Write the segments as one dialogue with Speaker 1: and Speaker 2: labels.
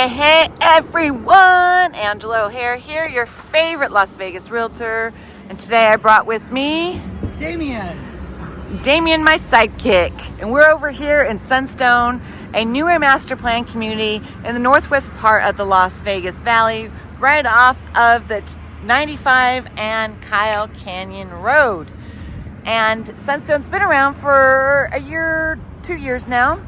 Speaker 1: Hey, hey, everyone! Angela O'Hare here, your favorite Las Vegas realtor. And today I brought with me
Speaker 2: Damien.
Speaker 1: Damien, my sidekick. And we're over here in Sunstone, a newer master plan community in the northwest part of the Las Vegas Valley, right off of the 95 and Kyle Canyon Road. And Sunstone's been around for a year, two years now.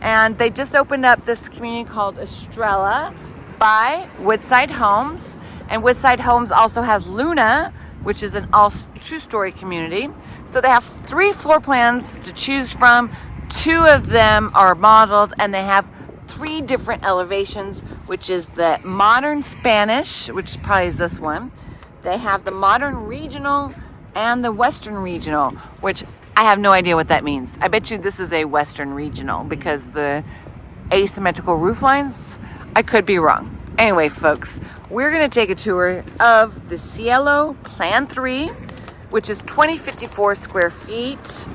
Speaker 1: And they just opened up this community called Estrella by Woodside Homes. And Woodside Homes also has Luna, which is an all two story community. So they have three floor plans to choose from. Two of them are modeled and they have three different elevations, which is the modern Spanish, which probably is this one. They have the modern regional and the Western Regional, which I have no idea what that means. I bet you this is a Western Regional because the asymmetrical roof lines, I could be wrong. Anyway, folks, we're gonna take a tour of the Cielo Plan 3, which is 2054 square feet,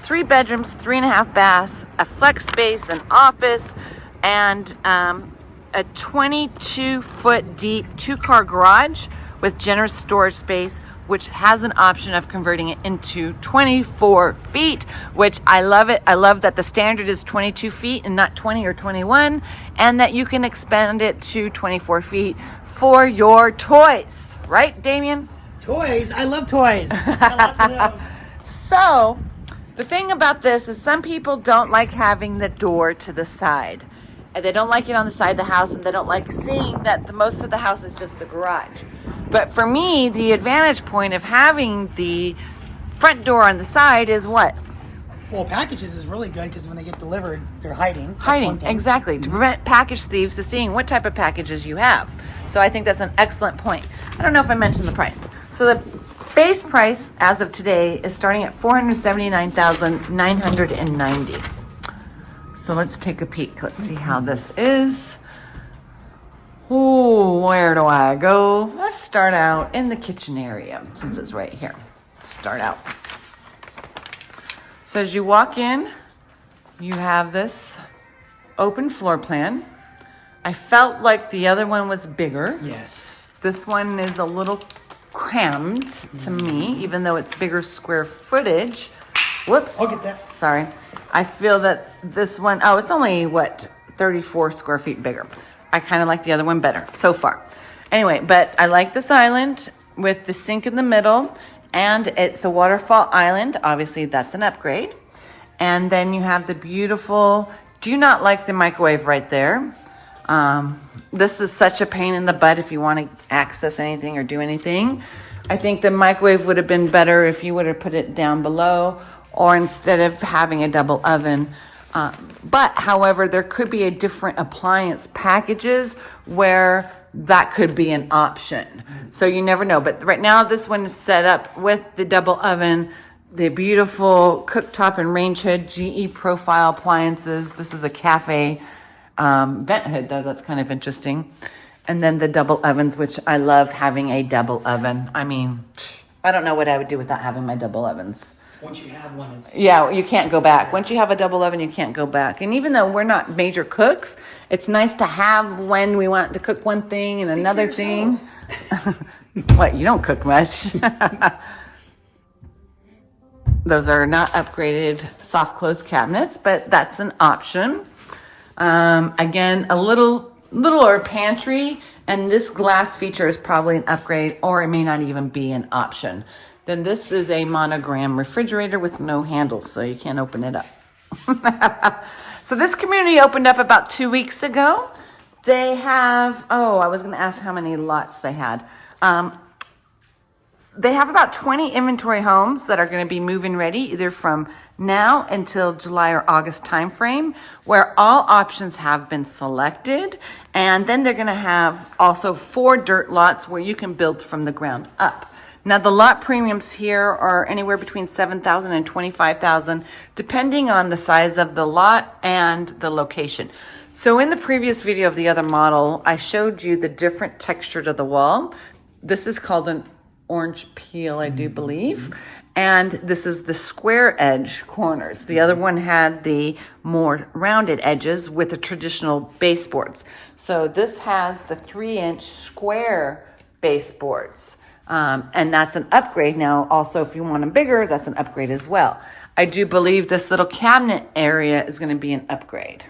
Speaker 1: three bedrooms, three and a half baths, a flex space, an office, and um, a 22 foot deep two car garage with generous storage space which has an option of converting it into 24 feet, which I love it. I love that the standard is 22 feet and not 20 or 21, and that you can expand it to 24 feet for your toys. Right, Damien?
Speaker 2: Toys? I love toys. I
Speaker 1: so, the thing about this is some people don't like having the door to the side. And they don't like it on the side of the house and they don't like seeing that the most of the house is just the garage. But for me, the advantage point of having the front door on the side is what?
Speaker 2: Well, packages is really good because when they get delivered, they're hiding. That's
Speaker 1: hiding, exactly. To prevent package thieves to seeing what type of packages you have. So I think that's an excellent point. I don't know if I mentioned the price. So the base price as of today is starting at 479,990. So let's take a peek. Let's see how this is. Ooh, where do I go? Let's start out in the kitchen area since it's right here. Start out. So as you walk in, you have this open floor plan. I felt like the other one was bigger.
Speaker 2: Yes.
Speaker 1: This one is a little crammed to me, even though it's bigger square footage. Whoops.
Speaker 2: I'll get that.
Speaker 1: Sorry. I feel that this one, oh, it's only what, 34 square feet bigger. I kind of like the other one better so far. Anyway, but I like this island with the sink in the middle and it's a waterfall island. Obviously that's an upgrade. And then you have the beautiful, do you not like the microwave right there. Um, this is such a pain in the butt if you want to access anything or do anything. I think the microwave would have been better if you would have put it down below or instead of having a double oven, uh, but however, there could be a different appliance packages where that could be an option. So you never know. But right now, this one is set up with the double oven, the beautiful cooktop and range hood, GE profile appliances. This is a cafe um, vent hood, though. That's kind of interesting. And then the double ovens, which I love having a double oven. I mean, I don't know what I would do without having my double ovens.
Speaker 2: Once you have one, it's
Speaker 1: yeah, you can't go back. Once you have a double oven, you can't go back. And even though we're not major cooks, it's nice to have when we want to cook one thing and
Speaker 2: Speak
Speaker 1: another thing. what, you don't cook much. Those are not upgraded soft close cabinets, but that's an option. Um, again, a little littler pantry, and this glass feature is probably an upgrade, or it may not even be an option then this is a monogram refrigerator with no handles, so you can't open it up. so this community opened up about two weeks ago. They have, oh, I was going to ask how many lots they had. Um, they have about 20 inventory homes that are going to be moving ready either from now until July or August timeframe where all options have been selected and then they're going to have also four dirt lots where you can build from the ground up. Now the lot premiums here are anywhere between 7,000 and 25,000 depending on the size of the lot and the location. So in the previous video of the other model, I showed you the different texture to the wall. This is called an orange peel, I do believe. And this is the square edge corners. The other one had the more rounded edges with the traditional baseboards. So this has the three inch square baseboards. Um, and that's an upgrade now. Also, if you want them bigger, that's an upgrade as well. I do believe this little cabinet area is going to be an upgrade.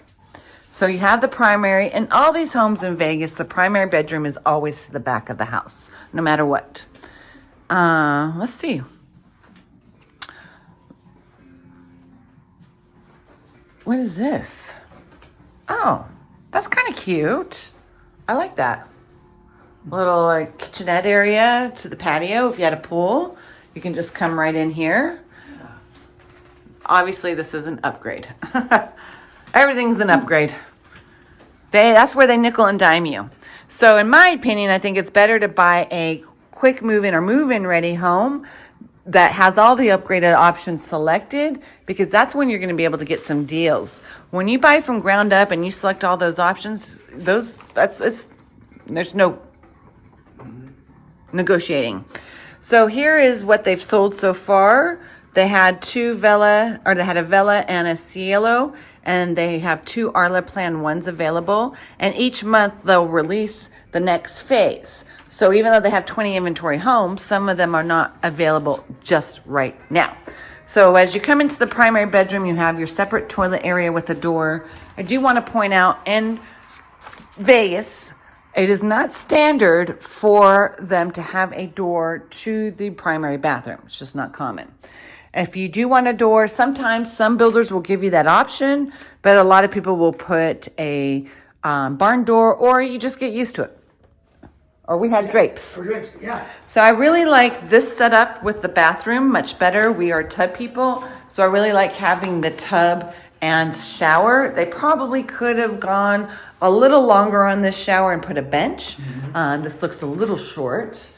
Speaker 1: So you have the primary, in all these homes in Vegas, the primary bedroom is always to the back of the house, no matter what. Uh, let's see. What is this? Oh, that's kind of cute. I like that. Little like kitchenette area to the patio. If you had a pool, you can just come right in here. Obviously, this is an upgrade. Everything's an upgrade. They that's where they nickel and dime you. So in my opinion, I think it's better to buy a quick move-in or move-in ready home that has all the upgraded options selected because that's when you're going to be able to get some deals. When you buy from ground up and you select all those options, those that's it's there's no negotiating. So here is what they've sold so far. They had two Vela, or they had a Vela and a Cielo, and they have two Arla Plan 1s available. And each month they'll release the next phase. So even though they have 20 inventory homes, some of them are not available just right now. So as you come into the primary bedroom, you have your separate toilet area with a door. I do want to point out in Vegas, it is not standard for them to have a door to the primary bathroom. It's just not common. If you do want a door, sometimes some builders will give you that option, but a lot of people will put a um, barn door or you just get used to it. Or we had drapes.
Speaker 2: Or drapes, yeah.
Speaker 1: So I really like this setup with the bathroom much better. We are tub people, so I really like having the tub and shower. They probably could have gone a little longer on this shower and put a bench. Um, this looks a little short,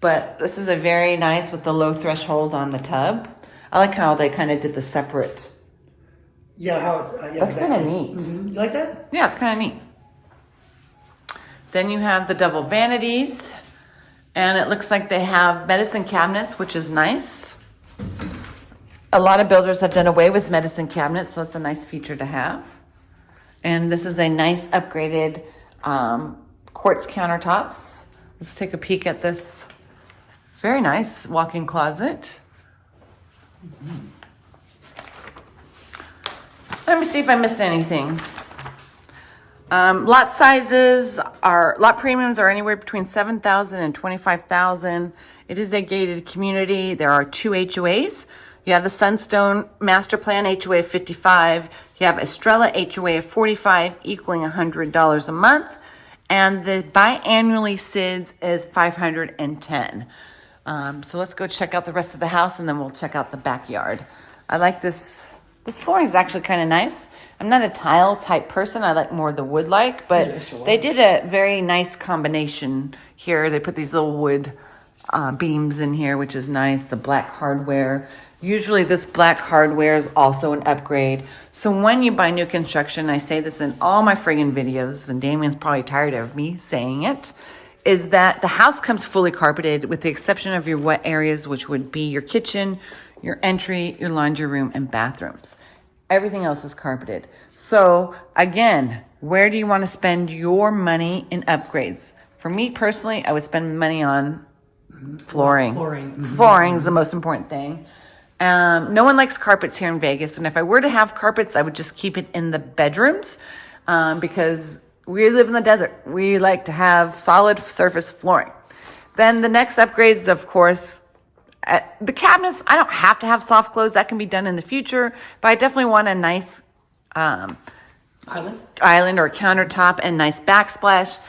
Speaker 1: but this is a very nice with the low threshold on the tub. I like how they kind of did the separate.
Speaker 2: Yeah, how it's, uh, yeah,
Speaker 1: That's kind of
Speaker 2: exactly.
Speaker 1: neat.
Speaker 2: Mhm. You like that?
Speaker 1: Yeah, it's kind of neat. Then you have the double vanities, and it looks like they have medicine cabinets, which is nice. A lot of builders have done away with medicine cabinets, so it's a nice feature to have. And this is a nice upgraded um, quartz countertops. Let's take a peek at this. Very nice walk-in closet. Let me see if I missed anything. Um, lot sizes are, lot premiums are anywhere between 7,000 and 25,000. It is a gated community. There are two HOAs. You have the Sunstone Master Plan HOA of 55. You have Estrella HOA of 45, equaling $100 a month. And the biannually SIDS is 510. Um, so let's go check out the rest of the house and then we'll check out the backyard. I like this. This flooring is actually kind of nice. I'm not a tile type person. I like more the wood like, but
Speaker 2: These are extra
Speaker 1: they did a very nice combination here. They put these little wood uh, beams in here, which is nice. The black hardware. Usually this black hardware is also an upgrade. So when you buy new construction, I say this in all my friggin' videos, and Damien's probably tired of me saying it, is that the house comes fully carpeted with the exception of your wet areas, which would be your kitchen, your entry, your laundry room, and bathrooms. Everything else is carpeted. So again, where do you want to spend your money in upgrades? For me personally, I would spend money on flooring.
Speaker 2: Flooring.
Speaker 1: Flooring is the most important thing. Um, no one likes carpets here in Vegas, and if I were to have carpets, I would just keep it in the bedrooms um, because we live in the desert. We like to have solid surface flooring. Then the next upgrades, of course, uh, the cabinets. I don't have to have soft close; that can be done in the future. But I definitely want a nice um,
Speaker 2: Island?
Speaker 1: island or countertop and nice backsplash.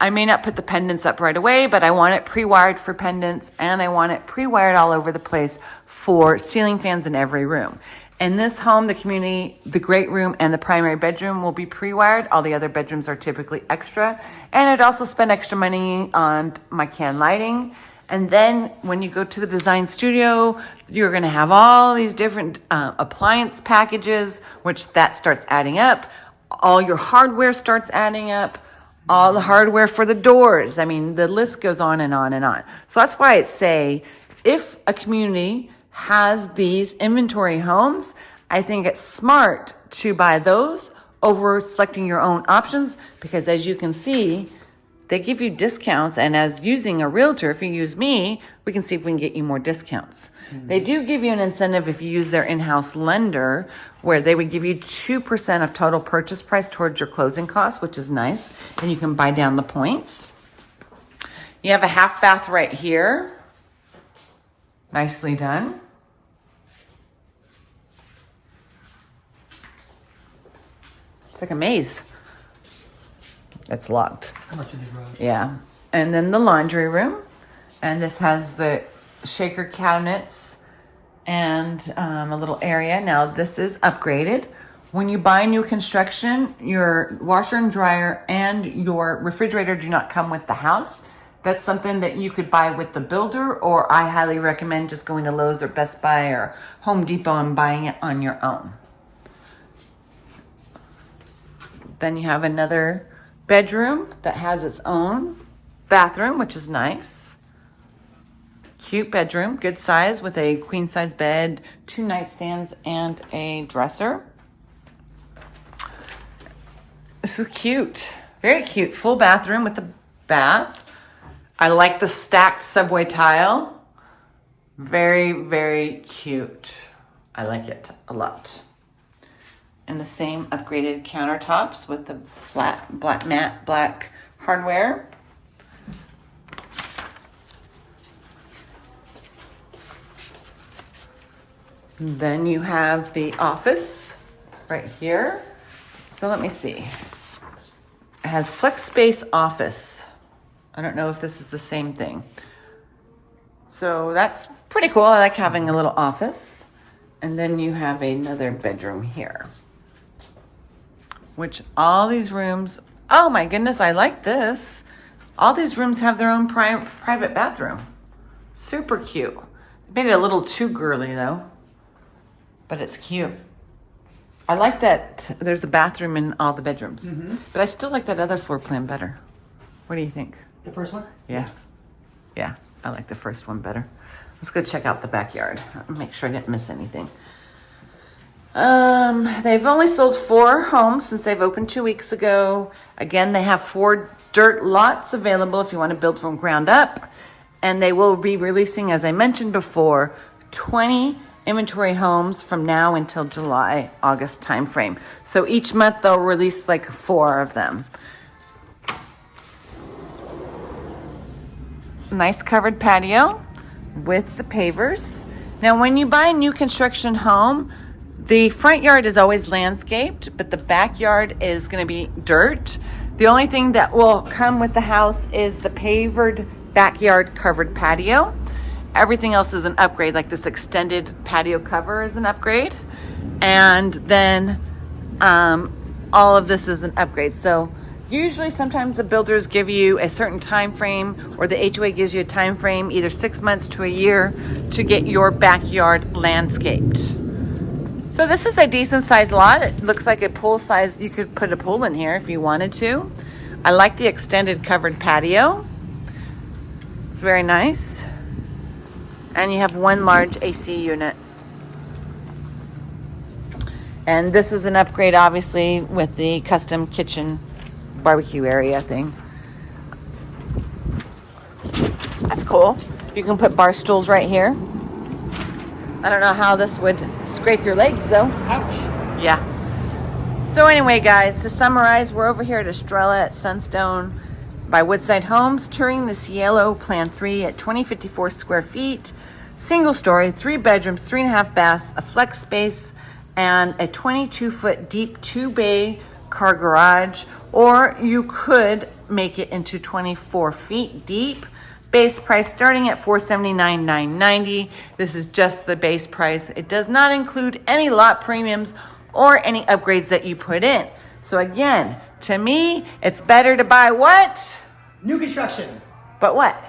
Speaker 1: I may not put the pendants up right away, but I want it pre-wired for pendants and I want it pre-wired all over the place for ceiling fans in every room. In this home, the community, the great room and the primary bedroom will be pre-wired. All the other bedrooms are typically extra. And I'd also spend extra money on my can lighting. And then when you go to the design studio, you're going to have all these different uh, appliance packages, which that starts adding up. All your hardware starts adding up. all the hardware for the doors. I mean, the list goes on and on and on. So that's why I'd say if a community has these inventory homes, I think it's smart to buy those over selecting your own options because as you can see, they give you discounts. And as using a realtor, if you use me, we can see if we can get you more discounts. Mm-hmm. They do give you an incentive if you use their in house lender, where they would give you 2% of total purchase price towards your closing costs, which is nice. And you can buy down the points. You have a half bath right here. Nicely done. It's like a maze. It's locked.
Speaker 2: How much in the garage?
Speaker 1: Yeah. And then the laundry room. And this has the shaker cabinets and um, a little area. Now, this is upgraded. When you buy new construction, your washer and dryer and your refrigerator do not come with the house. That's something that you could buy with the builder, or I highly recommend just going to Lowe's or Best Buy or Home Depot and buying it on your own. Then you have another bedroom that has its own bathroom, which is nice. Cute bedroom, good size with a queen size bed, two nightstands, and a dresser. This is cute. Very cute. Full bathroom with a bath. I like the stacked subway tile. Very, very cute. I like it a lot and the same upgraded countertops with the flat black matte black hardware. Then you have the office right here. So let me see. It has flex space office. I don't know if this is the same thing. So that's pretty cool. I like having a little office. And then you have another bedroom here which all these rooms, oh my goodness, I like this. All these rooms have their own pri- private bathroom. Super cute. Made it a little too girly though, but it's cute. I like that there's a bathroom in all the bedrooms, mm-hmm. but I still like that other floor plan better. What do you think?
Speaker 2: The first one?
Speaker 1: Yeah. Yeah, I like the first one better. Let's go check out the backyard. Make sure I didn't miss anything. Um, they've only sold four homes since they've opened two weeks ago. Again, they have four dirt lots available if you want to build from ground up. And they will be releasing, as I mentioned before, 20 inventory homes from now until July, August timeframe. So each month they'll release like four of them. nice covered patio with the pavers. Now, when you buy a new construction home, the front yard is always landscaped, but the backyard is going to be dirt. The only thing that will come with the house is the pavered backyard covered patio. Everything else is an upgrade, like this extended patio cover is an upgrade. And then um, all of this is an upgrade. So usually sometimes the builders give you a certain time frame or the HOA gives you a time frame, either six months to a year to get your backyard landscaped. So this is a decent sized lot. It looks like a pool size. You could put a pool in here if you wanted to. I like the extended covered patio. It's very nice. And you have one large AC unit. And this is an upgrade, obviously, with the custom kitchen barbecue area thing. That's cool. You can put bar stools right here. I don't know how this would scrape your legs though.
Speaker 2: Ouch.
Speaker 1: Yeah. So anyway, guys, to summarize, we're over here at Estrella at Sunstone by Woodside Homes, touring the Cielo Plan 3 at 2054 square feet, single story, three bedrooms, three and a half baths, a flex space, and a 22 foot deep two bay car garage, or you could make it into 24 feet deep. Base price starting at 479,990. This is just the base price. It does not include any lot premiums or any upgrades that you put in. So again, to me, it's better to buy what?
Speaker 2: New construction.
Speaker 1: But what?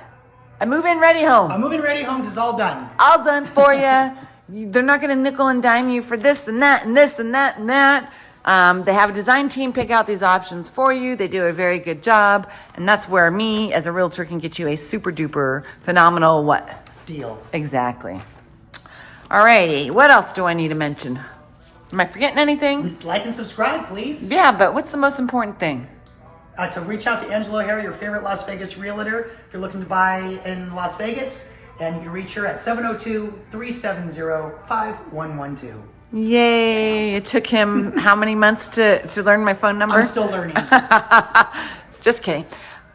Speaker 1: A move-in ready home.
Speaker 2: A moving ready homes is all done.
Speaker 1: all done for you. They're not going to nickel and dime you for this and that and this and that and that. Um, they have a design team pick out these options for you. They do a very good job. And that's where me, as a realtor, can get you a super duper phenomenal what?
Speaker 2: Deal.
Speaker 1: Exactly. All righty. What else do I need to mention? Am I forgetting anything?
Speaker 2: Like and subscribe, please.
Speaker 1: Yeah, but what's the most important thing?
Speaker 2: Uh, to reach out to Angela O'Hara, your favorite Las Vegas realtor, if you're looking to buy in Las Vegas, and you can reach her at 702-370-5112.
Speaker 1: Yay. It took him how many months to, to learn my phone number?
Speaker 2: I'm still learning.
Speaker 1: Just kidding.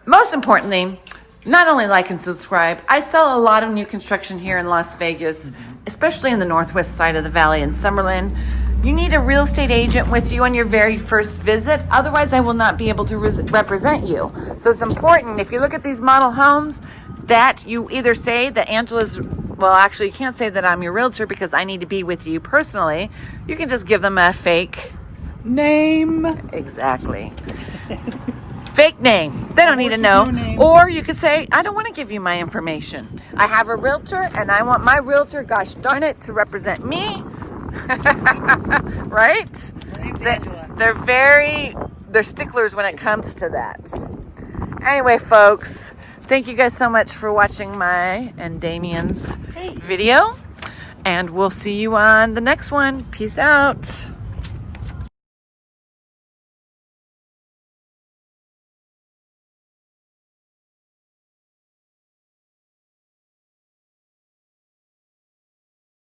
Speaker 1: Most importantly, not only like and subscribe, I sell a lot of new construction here in Las Vegas, mm-hmm. especially in the northwest side of the valley in Summerlin. You need a real estate agent with you on your very first visit. Otherwise, I will not be able to res- represent you. So it's important if you look at these model homes that you either say that Angela's, well, actually, you can't say that I'm your realtor because I need to be with you personally. You can just give them a fake name. Exactly. fake name. They don't need to know. Or you could say, I don't want to give you my information. I have a realtor and I want my realtor, gosh darn it, to represent me. right?
Speaker 2: My name's
Speaker 1: They,
Speaker 2: Angela.
Speaker 1: they're very, they're sticklers when it comes to that. Anyway, folks, thank you guys so much for watching my and Damien's
Speaker 2: Hey.
Speaker 1: video. And we'll see you on the next one. Peace out.